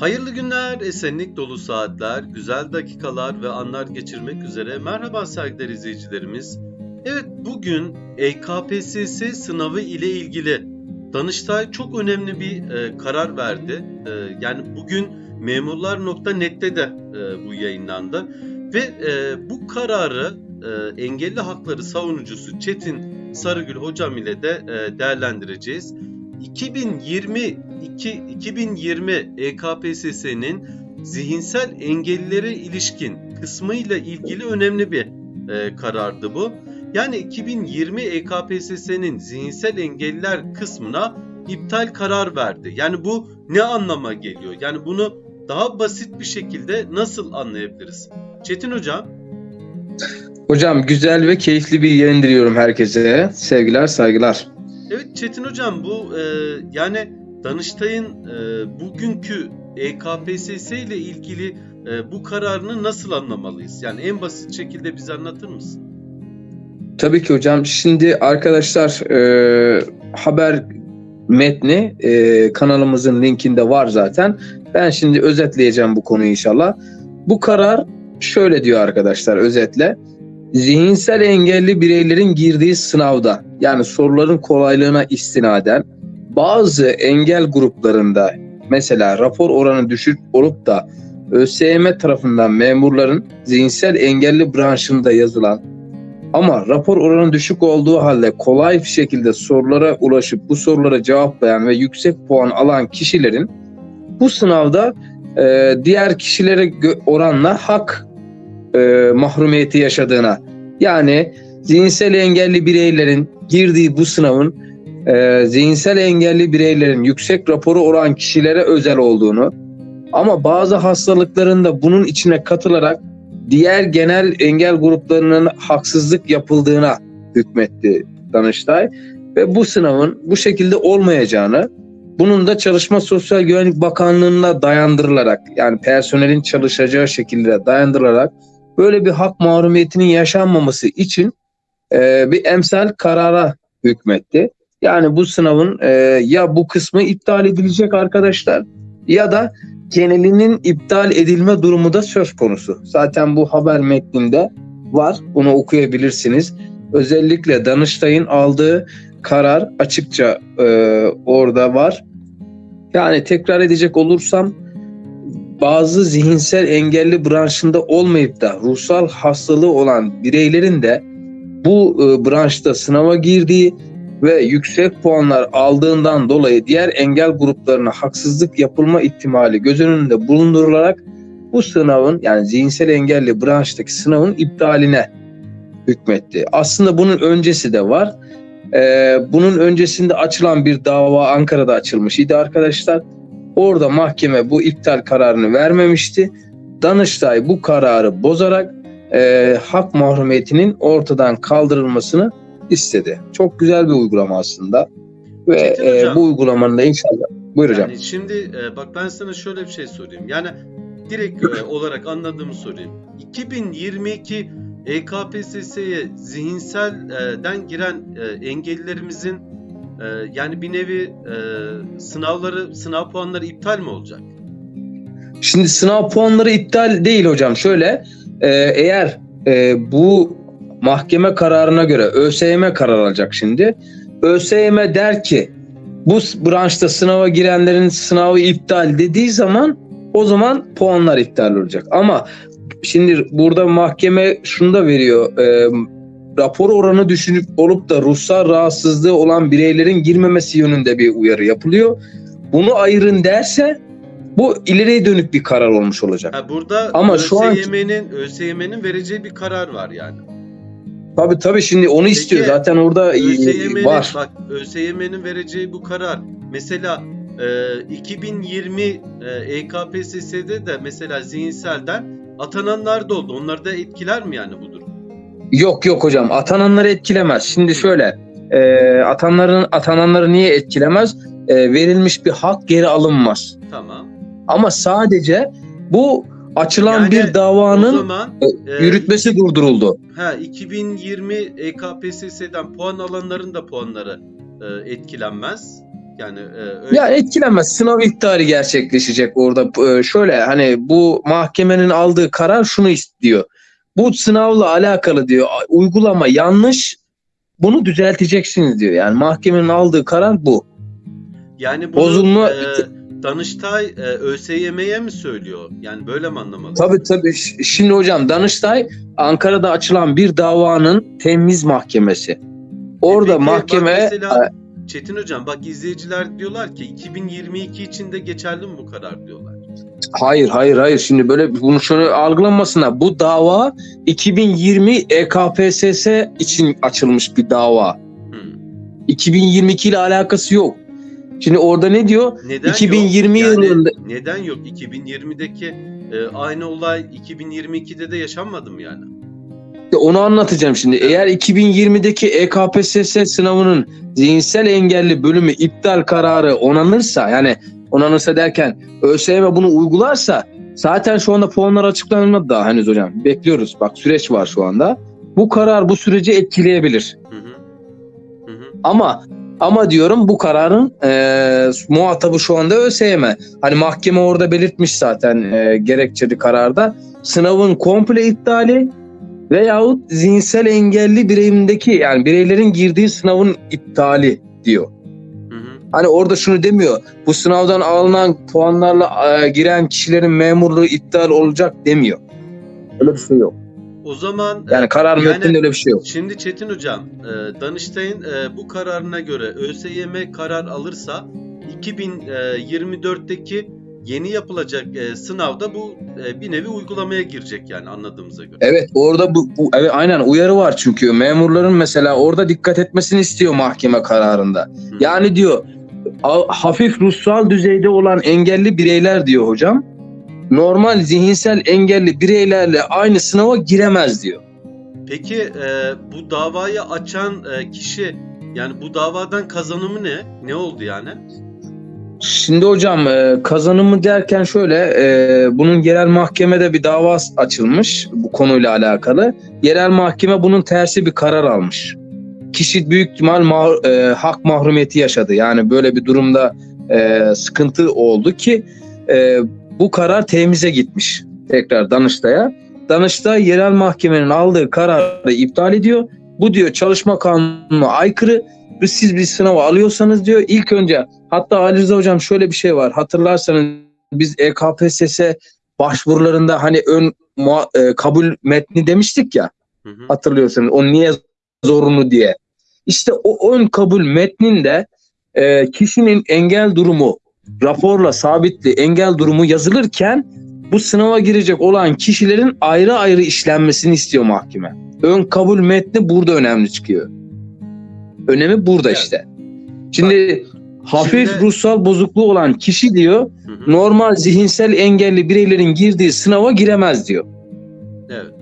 Hayırlı günler, esenlik dolu saatler, güzel dakikalar ve anlar geçirmek üzere. Merhaba saygıdeğer izleyicilerimiz. Evet bugün EKPSS sınavı ile ilgili Danıştay çok önemli bir e, karar verdi. E, yani bugün memurlar.net'te de e, bu yayınlandı. Ve e, bu kararı e, engelli hakları savunucusu Çetin Sarıgül hocam ile de e, değerlendireceğiz. 2022 2020 EKPSS'nin zihinsel engellilere ilişkin kısmıyla ilgili önemli bir e, karardı bu. Yani 2020 EKPSS'nin zihinsel engelliler kısmına iptal karar verdi. Yani bu ne anlama geliyor? Yani bunu daha basit bir şekilde nasıl anlayabiliriz? Çetin hocam. Hocam güzel ve keyifli bir yayın diliyorum herkese. Sevgiler, saygılar. Evet Çetin hocam bu e, yani Danıştay'ın e, bugünkü EKPSS ile ilgili e, bu kararını nasıl anlamalıyız? Yani en basit şekilde bize anlatır mısın? Tabii ki hocam. Şimdi arkadaşlar e, haber metni e, kanalımızın linkinde var zaten. Ben şimdi özetleyeceğim bu konuyu inşallah. Bu karar şöyle diyor arkadaşlar özetle. Zihinsel engelli bireylerin girdiği sınavda yani soruların kolaylığına istinaden bazı engel gruplarında mesela rapor oranı düşük olup da ÖSYM tarafından memurların zihinsel engelli branşında yazılan ama rapor oranı düşük olduğu halde kolay bir şekilde sorulara ulaşıp bu sorulara cevaplayan ve yüksek puan alan kişilerin bu sınavda e, diğer kişilere oranla hak e, mahrumiyeti yaşadığına. Yani zihinsel engelli bireylerin girdiği bu sınavın e, zihinsel engelli bireylerin yüksek raporu oran kişilere özel olduğunu ama bazı hastalıklarında bunun içine katılarak diğer genel engel gruplarının haksızlık yapıldığına hükmetti Danıştay. Ve bu sınavın bu şekilde olmayacağını bunun da Çalışma Sosyal Güvenlik Bakanlığı'na dayandırılarak yani personelin çalışacağı şekilde dayandırılarak böyle bir hak mahrumiyetinin yaşanmaması için e, bir emsal karara hükmetti. Yani bu sınavın e, ya bu kısmı iptal edilecek arkadaşlar ya da genelinin iptal edilme durumu da söz konusu. Zaten bu haber metninde var. Bunu okuyabilirsiniz. Özellikle Danıştay'ın aldığı karar açıkça e, orada var. Yani tekrar edecek olursam bazı zihinsel engelli branşında olmayıp da ruhsal hastalığı olan bireylerin de bu e, branşta sınava girdiği ve yüksek puanlar aldığından dolayı diğer engel gruplarına haksızlık yapılma ihtimali göz önünde bulundurularak bu sınavın yani zihinsel engelli branştaki sınavın iptaline hükmetti. Aslında bunun öncesi de var. Ee, bunun öncesinde açılan bir dava Ankara'da açılmış idi arkadaşlar. Orada mahkeme bu iptal kararını vermemişti. Danıştay bu kararı bozarak e, hak mahrumiyetinin ortadan kaldırılmasını istedi. Çok güzel bir uygulama aslında. Ve e, bu uygulamanın da inşallah. Buyur yani hocam. Şimdi e, bak ben sana şöyle bir şey sorayım. Yani direkt e, olarak anladığımı sorayım. 2022 EKPSS'ye zihinselden giren e, engellilerimizin e, yani bir nevi e, sınavları, sınav puanları iptal mi olacak? Şimdi sınav puanları iptal değil hocam. Şöyle e, eğer e, bu mahkeme kararına göre ÖSYM karar alacak şimdi. ÖSYM der ki bu branşta sınava girenlerin sınavı iptal dediği zaman o zaman puanlar iptal olacak. Ama şimdi burada mahkeme şunu da veriyor. E, rapor oranı düşünüp olup da ruhsal rahatsızlığı olan bireylerin girmemesi yönünde bir uyarı yapılıyor. Bunu ayırın derse bu ileriye dönük bir karar olmuş olacak. Ha, burada Ama ÖSYM'nin şu an- ÖSYM'nin vereceği bir karar var yani. Tabii tabii şimdi onu istiyor. Zaten orada e, ÖSYM'nin var. bak ÖSYM'nin vereceği bu karar mesela e, 2020 e, EKPSS'de de mesela zihinselden atananlar da oldu. Onları da etkiler mi yani bu? Yok yok hocam atananları etkilemez. Şimdi şöyle e, atanların atananları niye etkilemez? E, verilmiş bir hak geri alınmaz. Tamam. Ama sadece bu açılan Yani bir davanın zaman e, yürütmesi durduruldu. ha 2020 EKPSS'den puan alanların da puanları e, etkilenmez. Yani e, öyle Ya etkilenmez. Sınav iptali gerçekleşecek orada. Ee, Şöyle hani bu mahkemenin aldığı karar şunu istiyor. Bu sınavla alakalı diyor. Uygulama yanlış. Bunu düzelteceksiniz diyor. Yani mahkemenin aldığı karar bu. yani bunu Bozulma- e, Danıştay e, ÖSYM'ye mi söylüyor? Yani böyle mi anlamalı? Tabii tabii. Şimdi hocam Danıştay Ankara'da açılan bir davanın temiz mahkemesi. Orada Peki, bak mahkeme mesela Çetin hocam bak izleyiciler diyorlar ki 2022 içinde geçerli mi bu karar diyorlar. Hayır hayır hayır şimdi böyle bunu şöyle algılanmasına bu dava 2020 EKPSS için açılmış bir dava. Hmm. 2022 ile alakası yok. Şimdi orada ne diyor? Neden 2020 yok? Yani yılında neden yok? 2020'deki e, aynı olay 2022'de de yaşanmadı mı yani? onu anlatacağım şimdi. Eğer 2020'deki E EKPSS sınavının zihinsel engelli bölümü iptal kararı onanırsa yani onanırsa derken ÖSYM bunu uygularsa zaten şu anda puanlar açıklanmadı daha henüz hocam. Bekliyoruz. Bak süreç var şu anda. Bu karar bu süreci etkileyebilir. Hı hı. Hı hı. Ama ama diyorum bu kararın e, muhatabı şu anda ÖSYM. Hani mahkeme orada belirtmiş zaten e, gerekçeli kararda. Sınavın komple iptali veyahut zihinsel engelli bireyimdeki yani bireylerin girdiği sınavın iptali diyor. Hani orada şunu demiyor. Bu sınavdan alınan puanlarla e, giren kişilerin memurluğu iptal olacak demiyor. Öyle bir şey yok. O zaman Yani karar Yani- metninde öyle bir şey yok. Şimdi Çetin Hocam, e, Danıştay'ın e, bu kararına göre ÖSYM karar alırsa 2024'teki yeni yapılacak e, sınavda bu e, bir nevi uygulamaya girecek yani anladığımıza göre. Evet orada bu, bu evet aynen uyarı var çünkü memurların mesela orada dikkat etmesini istiyor mahkeme kararında. Hı. Yani diyor hafif ruhsal düzeyde olan engelli bireyler diyor hocam. Normal zihinsel engelli bireylerle aynı sınava giremez diyor. Peki e, bu davayı açan e, kişi yani bu davadan kazanımı ne? Ne oldu yani? Şimdi hocam e, kazanımı derken şöyle e, bunun yerel mahkemede bir dava açılmış bu konuyla alakalı. Yerel mahkeme bunun tersi bir karar almış. Kişi büyük ihtimal ma- e, hak mahrumiyeti yaşadı. Yani böyle bir durumda e, sıkıntı oldu ki e, bu karar temize gitmiş tekrar Danıştay'a. Danıştay yerel mahkemenin aldığı kararı iptal ediyor. Bu diyor çalışma kanununa aykırı. Siz bir sınava alıyorsanız diyor ilk önce Hatta Ali Rıza hocam şöyle bir şey var. Hatırlarsanız biz EKPSS başvurularında hani ön e, kabul metni demiştik ya. Hı hı. Hatırlıyorsanız o niye zorunlu diye. İşte o ön kabul metninde e, kişinin engel durumu raporla sabitli engel durumu yazılırken bu sınava girecek olan kişilerin ayrı ayrı işlenmesini istiyor mahkeme. Ön kabul metni burada önemli çıkıyor. Önemi burada Evet. işte. Şimdi hafif Şimdi- ruhsal bozukluğu olan kişi diyor Hı hı. normal zihinsel engelli bireylerin girdiği sınava giremez diyor. Evet.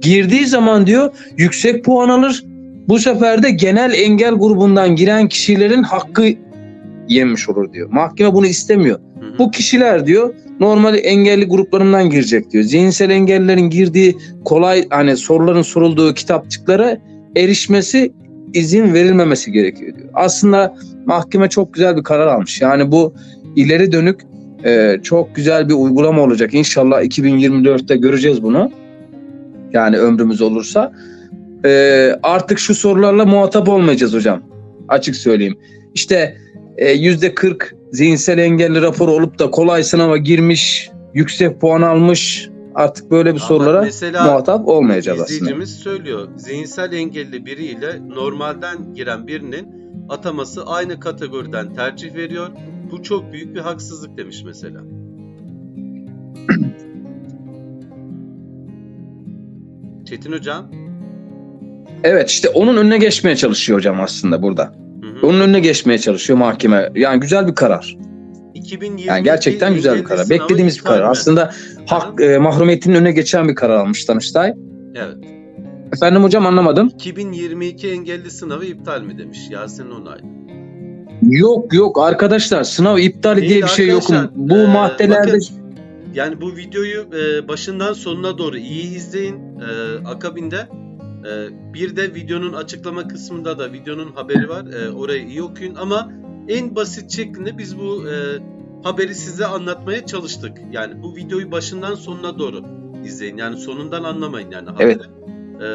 Girdiği zaman diyor yüksek puan alır. Bu sefer de genel engel grubundan giren kişilerin hakkı yemiş olur diyor. Mahkeme bunu istemiyor. Hı hı. Bu kişiler diyor normal engelli gruplarından girecek diyor. Zihinsel engellilerin girdiği kolay hani soruların sorulduğu kitapçıklara erişmesi izin verilmemesi gerekiyor diyor. Aslında mahkeme çok güzel bir karar almış. Yani bu ileri dönük e, çok güzel bir uygulama olacak. İnşallah 2024'te göreceğiz bunu. Yani ömrümüz olursa. E, artık şu sorularla muhatap olmayacağız hocam. Açık söyleyeyim. İşte e, yüzde 40 zihinsel engelli raporu olup da kolay sınava girmiş, yüksek puan almış. Artık böyle bir Ama sorulara muhatap olmayacağız aslında. İzleyicimiz söylüyor. Zihinsel engelli biriyle normalden giren birinin ataması aynı kategoriden tercih veriyor. Bu çok büyük bir haksızlık demiş mesela. Çetin Hocam. Evet işte onun önüne geçmeye çalışıyor hocam aslında burada. Hı hı. Onun önüne geçmeye çalışıyor mahkeme. Yani güzel bir karar. 2022 Yani gerçekten güzel bir karar. Beklediğimiz bir karar. mi? Aslında hak e, mahrumiyetinin önüne geçen bir karar almış Danıştay. Evet. Efendim hocam anlamadım. 2022 engelli sınavı iptal mi demiş Yasin Onay. Yok yok arkadaşlar sınav iptali Değil diye bir şey yok. Bu Ee, maddelerde bakın, Yani bu videoyu e, başından sonuna doğru iyi izleyin. E, akabinde e, bir de videonun açıklama kısmında da videonun haberi var. E, orayı iyi okuyun ama en basit şeklinde biz bu e, haberi size anlatmaya çalıştık. Yani bu videoyu başından sonuna doğru izleyin. Yani sonundan anlamayın yani haberi. Evet. E,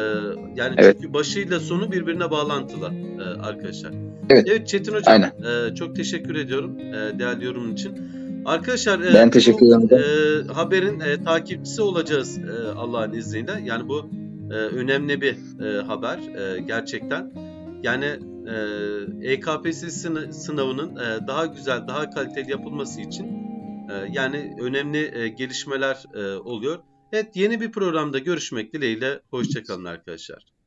yani Evet. çünkü başıyla sonu birbirine bağlantılı e, arkadaşlar. Evet. Çetin hocam Aynen. e, çok teşekkür ediyorum e, değerli yorumun için. Arkadaşlar e, Ben teşekkür ederim. e, haberin e, takipçisi olacağız e, Allah'ın izniyle. Yani bu e, önemli bir e, haber e, gerçekten. Yani e, EKPS sını- sınavının e, daha güzel, daha kaliteli yapılması için e, yani önemli e, gelişmeler e, oluyor. Evet yeni bir programda görüşmek dileğiyle. Hoşçakalın arkadaşlar.